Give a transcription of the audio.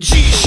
Jeez.